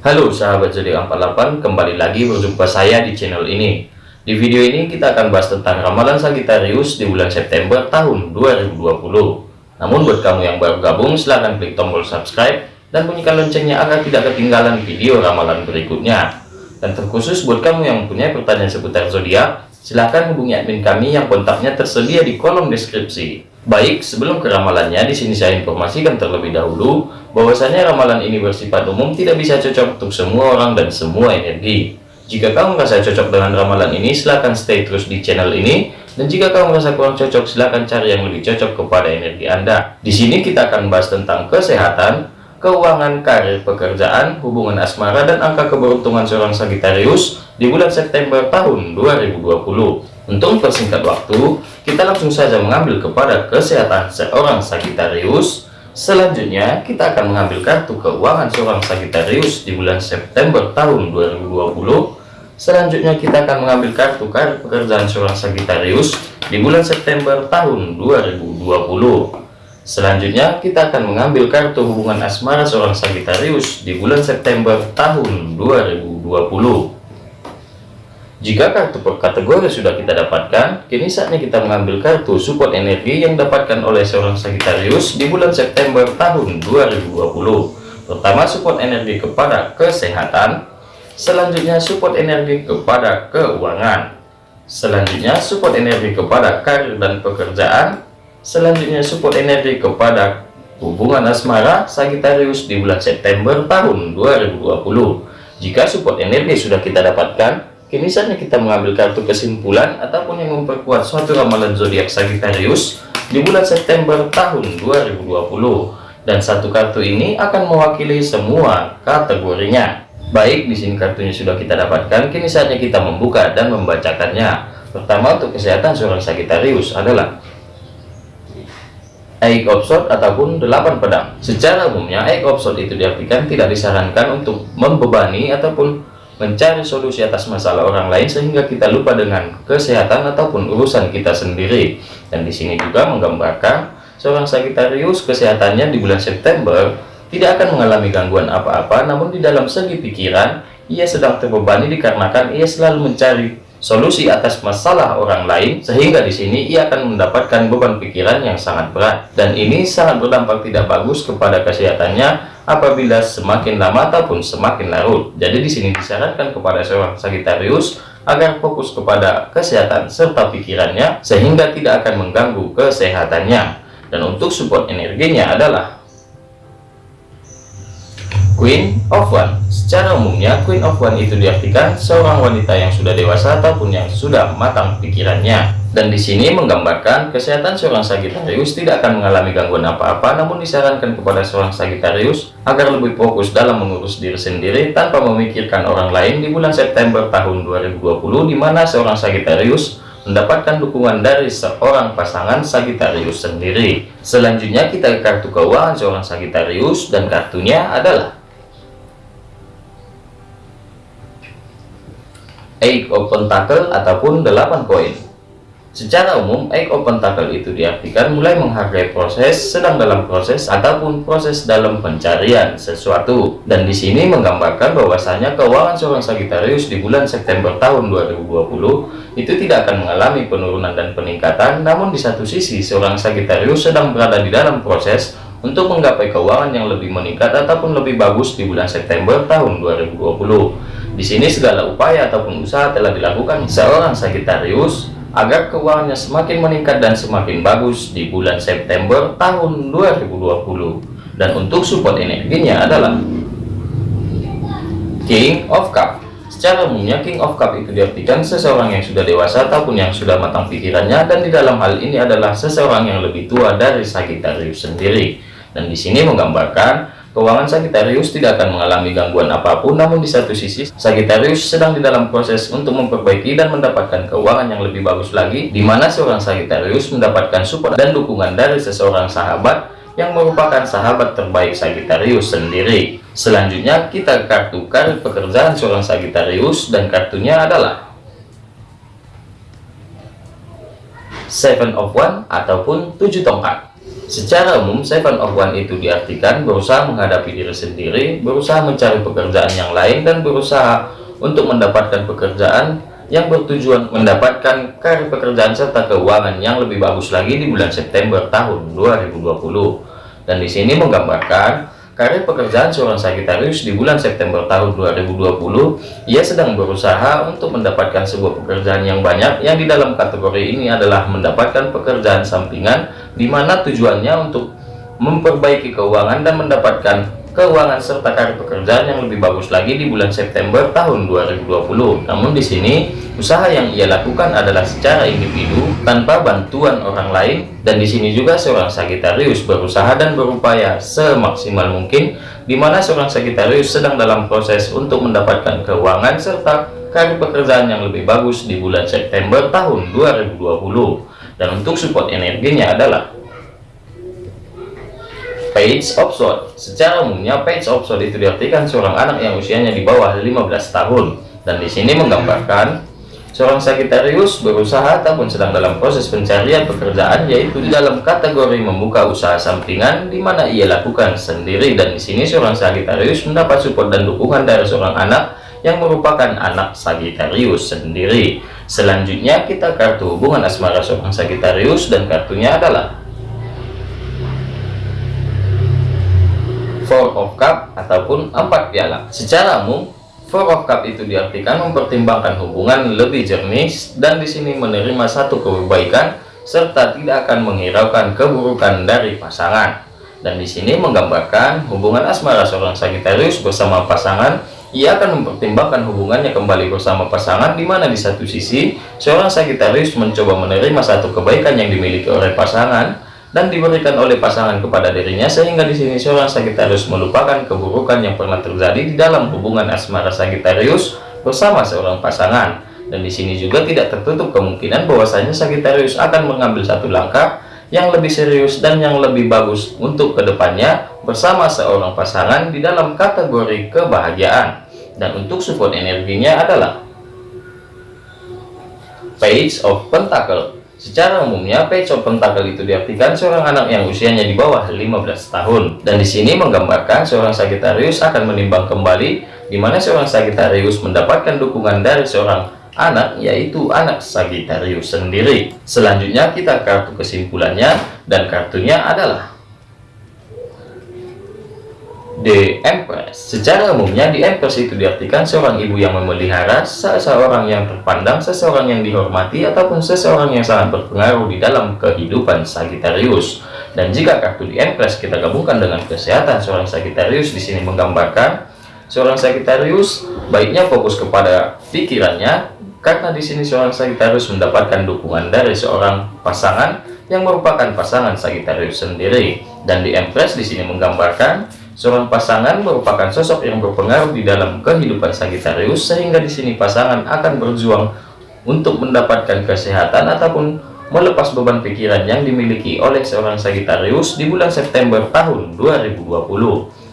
Halo sahabat zodiak 48 kembali lagi berjumpa saya di channel ini. Di video ini kita akan bahas tentang ramalan Sagittarius di bulan September tahun 2020 namun buat kamu yang baru gabung silahkan klik tombol subscribe dan bunyikan loncengnya agar tidak ketinggalan video ramalan berikutnya. Dan terkhusus buat kamu yang punya pertanyaan seputar zodiak silahkan hubungi admin kami yang kontaknya tersedia di kolom deskripsi Baik, sebelum ke ramalannya, di sini saya informasikan terlebih dahulu bahwasanya ramalan ini bersifat umum tidak bisa cocok untuk semua orang dan semua energi. Jika kamu merasa cocok dengan ramalan ini, silahkan stay terus di channel ini. Dan jika kamu merasa kurang cocok, silahkan cari yang lebih cocok kepada energi Anda. Di sini kita akan bahas tentang kesehatan, keuangan, karir, pekerjaan, hubungan asmara, dan angka keberuntungan seorang Sagittarius di bulan September tahun 2020. Untuk persingkat waktu, kita langsung saja mengambil kepada kesehatan seorang Sagittarius. Selanjutnya, kita akan mengambil kartu keuangan seorang Sagittarius di bulan September tahun 2020. Selanjutnya, kita akan mengambil kartu kartu pekerjaan seorang Sagittarius di bulan September tahun 2020. Selanjutnya, kita akan mengambil kartu hubungan asmara seorang Sagittarius di bulan September tahun 2020. Jika kartu per kategori sudah kita dapatkan, kini saatnya kita mengambil kartu support energi yang dapatkan oleh seorang Sagittarius di bulan September tahun 2020. Pertama, support energi kepada kesehatan. Selanjutnya, support energi kepada keuangan. Selanjutnya, support energi kepada karir dan pekerjaan. Selanjutnya, support energi kepada hubungan asmara Sagittarius di bulan September tahun 2020. Jika support energi sudah kita dapatkan, Kini saatnya kita mengambil kartu kesimpulan ataupun yang memperkuat suatu ramalan zodiak Sagittarius di bulan September tahun 2020. Dan satu kartu ini akan mewakili semua kategorinya. Baik, di sini kartunya sudah kita dapatkan, kini saatnya kita membuka dan membacakannya. Pertama untuk kesehatan seorang Sagittarius adalah Eight of ataupun delapan pedang. Secara umumnya Eight of itu diartikan tidak disarankan untuk membebani ataupun mencari solusi atas masalah orang lain sehingga kita lupa dengan kesehatan ataupun urusan kita sendiri. Dan di sini juga menggambarkan seorang Sagittarius kesehatannya di bulan September tidak akan mengalami gangguan apa-apa, namun di dalam segi pikiran ia sedang terbebani dikarenakan ia selalu mencari solusi atas masalah orang lain sehingga di sini ia akan mendapatkan beban pikiran yang sangat berat dan ini sangat berdampak tidak bagus kepada kesehatannya apabila semakin lama ataupun semakin larut. Jadi di sini disarankan kepada seorang Sagittarius agar fokus kepada kesehatan serta pikirannya sehingga tidak akan mengganggu kesehatannya. Dan untuk support energinya adalah Queen of One. Secara umumnya Queen of One itu diartikan seorang wanita yang sudah dewasa ataupun yang sudah matang pikirannya dan di sini menggambarkan kesehatan seorang Sagittarius tidak akan mengalami gangguan apa-apa namun disarankan kepada seorang Sagittarius agar lebih fokus dalam mengurus diri sendiri tanpa memikirkan orang lain di bulan September tahun 2020 di mana seorang Sagittarius mendapatkan dukungan dari seorang pasangan Sagittarius sendiri. Selanjutnya kita ke kartu keuangan seorang Sagittarius dan kartunya adalah Eight of Pentacle ataupun 8 koin. Secara umum, of Pentacle itu diartikan mulai menghargai proses, sedang dalam proses, ataupun proses dalam pencarian sesuatu. Dan di sini menggambarkan bahwasanya keuangan seorang Sagittarius di bulan September tahun 2020 itu tidak akan mengalami penurunan dan peningkatan, namun di satu sisi seorang Sagittarius sedang berada di dalam proses untuk menggapai keuangan yang lebih meningkat ataupun lebih bagus di bulan September tahun 2020. Di sini segala upaya ataupun usaha telah dilakukan seorang Sagittarius agar keuangannya semakin meningkat dan semakin bagus di bulan September tahun 2020. Dan untuk support energinya adalah King of Cup. Secara umumnya King of Cup itu diartikan seseorang yang sudah dewasa ataupun yang sudah matang pikirannya dan di dalam hal ini adalah seseorang yang lebih tua dari Sagittarius sendiri. Dan di sini menggambarkan Keuangan Sagittarius tidak akan mengalami gangguan apa pun, namun di satu sisi, Sagittarius sedang di dalam proses untuk memperbaiki dan mendapatkan keuangan yang lebih bagus lagi, di mana seorang Sagittarius mendapatkan support dan dukungan dari seseorang sahabat yang merupakan sahabat terbaik Sagittarius sendiri. Selanjutnya, kita kartu karir pekerjaan seorang Sagittarius dan kartunya adalah Seven of One ataupun tujuh tongkat. Secara umum, seven of one itu diartikan berusaha menghadapi diri sendiri, berusaha mencari pekerjaan yang lain, dan berusaha untuk mendapatkan pekerjaan yang bertujuan mendapatkan karir pekerjaan serta keuangan yang lebih bagus lagi di bulan September tahun 2020. Dan di sini menggambarkan karir pekerjaan seorang Sagitarius di bulan September tahun 2020, ia sedang berusaha untuk mendapatkan sebuah pekerjaan yang banyak. Yang di dalam kategori ini adalah mendapatkan pekerjaan sampingan di mana tujuannya untuk memperbaiki keuangan dan mendapatkan keuangan serta karir pekerjaan yang lebih bagus lagi di bulan September tahun 2020. Namun di sini usaha yang ia lakukan adalah secara individu tanpa bantuan orang lain dan di sini juga seorang Sagittarius berusaha dan berupaya semaksimal mungkin di mana seorang Sagittarius sedang dalam proses untuk mendapatkan keuangan serta karir pekerjaan yang lebih bagus di bulan September tahun 2020. Dan untuk support energinya adalah Page of Sword Secara umumnya Page of Sword itu diartikan seorang anak yang usianya di bawah 15 tahun. Dan di sini menggambarkan seorang Sagittarius berusaha ataupun sedang dalam proses pencarian pekerjaan yaitu di dalam kategori membuka usaha sampingan di mana ia lakukan sendiri. Dan di sini seorang Sagittarius mendapat support dan dukungan dari seorang anak yang merupakan anak Sagittarius sendiri. Selanjutnya kita kartu hubungan asmara seorang Sagittarius dan kartunya adalah Four of Cup ataupun empat piala. Secara umum, Four of Cup itu diartikan mempertimbangkan hubungan lebih jernih dan di sini menerima satu kebaikan serta tidak akan menghiraukan keburukan dari pasangan. Dan di sini menggambarkan hubungan asmara seorang Sagittarius bersama pasangan ia akan mempertimbangkan hubungannya kembali bersama pasangan di mana di satu sisi seorang Sagittarius mencoba menerima satu kebaikan yang dimiliki oleh pasangan dan diberikan oleh pasangan kepada dirinya sehingga di sini seorang Sagittarius melupakan keburukan yang pernah terjadi di dalam hubungan asmara Sagittarius bersama seorang pasangan. Dan di sini juga tidak tertutup kemungkinan bahwasanya Sagittarius akan mengambil satu langkah yang lebih serius dan yang lebih bagus untuk ke depannya bersama seorang pasangan di dalam kategori kebahagiaan. Dan untuk support energinya adalah Page of Pentacle Secara umumnya, of pentacle itu diartikan seorang anak yang usianya di bawah 15 tahun. Dan di sini menggambarkan seorang Sagittarius akan menimbang kembali di mana seorang Sagittarius mendapatkan dukungan dari seorang anak, yaitu anak Sagittarius sendiri. Selanjutnya kita kartu kesimpulannya, dan kartunya adalah The Empress. Secara umumnya di Empress itu diartikan seorang ibu yang memelihara, seseorang yang terpandang, seseorang yang dihormati, ataupun seseorang yang sangat berpengaruh di dalam kehidupan Sagittarius. Dan jika kartu di Empress kita gabungkan dengan kesehatan seorang Sagittarius di sini menggambarkan seorang Sagittarius baiknya fokus kepada pikirannya karena di sini seorang Sagittarius mendapatkan dukungan dari seorang pasangan yang merupakan pasangan Sagittarius sendiri. Dan di Empress di sini menggambarkan Seorang pasangan merupakan sosok yang berpengaruh di dalam kehidupan Sagittarius sehingga di sini pasangan akan berjuang untuk mendapatkan kesehatan ataupun melepas beban pikiran yang dimiliki oleh seorang Sagittarius di bulan September tahun 2020.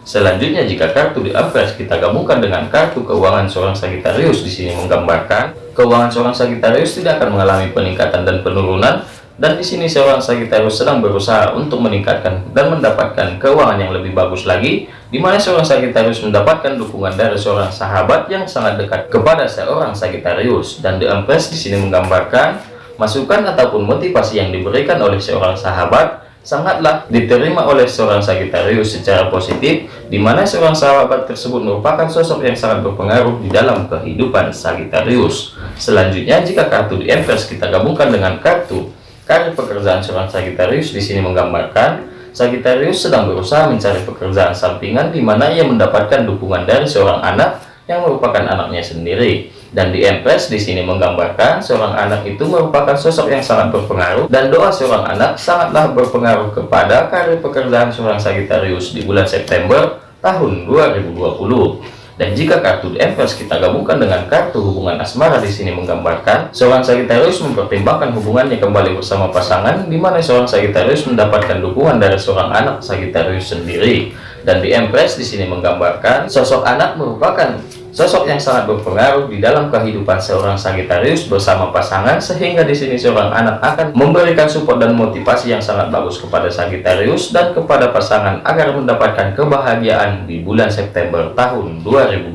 Selanjutnya jika kartu di Empress kita gabungkan dengan kartu keuangan seorang Sagittarius di sini menggambarkan keuangan seorang Sagittarius tidak akan mengalami peningkatan dan penurunan dan di sini seorang Sagittarius sedang berusaha untuk meningkatkan dan mendapatkan keuangan yang lebih bagus lagi, di mana seorang Sagittarius mendapatkan dukungan dari seorang sahabat yang sangat dekat kepada seorang Sagittarius. Dan The Empress di sini menggambarkan masukan ataupun motivasi yang diberikan oleh seorang sahabat sangatlah diterima oleh seorang Sagittarius secara positif, di mana seorang sahabat tersebut merupakan sosok yang sangat berpengaruh di dalam kehidupan Sagittarius. Selanjutnya, jika kartu di Empress kita gabungkan dengan kartu Karir pekerjaan seorang Sagittarius di sini menggambarkan Sagittarius sedang berusaha mencari pekerjaan sampingan di mana ia mendapatkan dukungan dari seorang anak yang merupakan anaknya sendiri. Dan di Empress di sini menggambarkan seorang anak itu merupakan sosok yang sangat berpengaruh dan doa seorang anak sangatlah berpengaruh kepada karir pekerjaan seorang Sagittarius di bulan September tahun 2020. Dan jika kartu Empress kita gabungkan dengan kartu hubungan asmara di sini menggambarkan seorang Sagittarius mempertimbangkan hubungannya kembali bersama pasangan di mana seorang Sagittarius mendapatkan dukungan dari seorang anak Sagittarius sendiri. Dan di Empress di sini menggambarkan sosok anak merupakan sosok yang sangat berpengaruh di dalam kehidupan seorang Sagittarius bersama pasangan sehingga di sini seorang anak akan memberikan support dan motivasi yang sangat bagus kepada Sagittarius dan kepada pasangan agar mendapatkan kebahagiaan di bulan September tahun 2020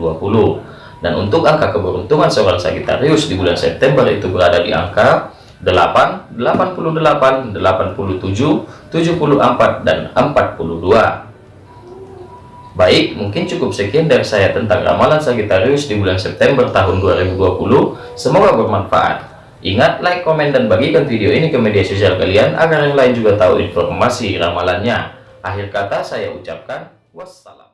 dan untuk angka keberuntungan seorang Sagittarius di bulan September itu berada di angka 8, 88, 87, 74, dan 42. Baik, mungkin cukup sekian dari saya tentang ramalan Sagittarius di bulan September tahun 2020. Semoga bermanfaat. Ingat, like, komen, dan bagikan video ini ke media sosial kalian agar yang lain juga tahu informasi ramalannya. Akhir kata saya ucapkan wassalam.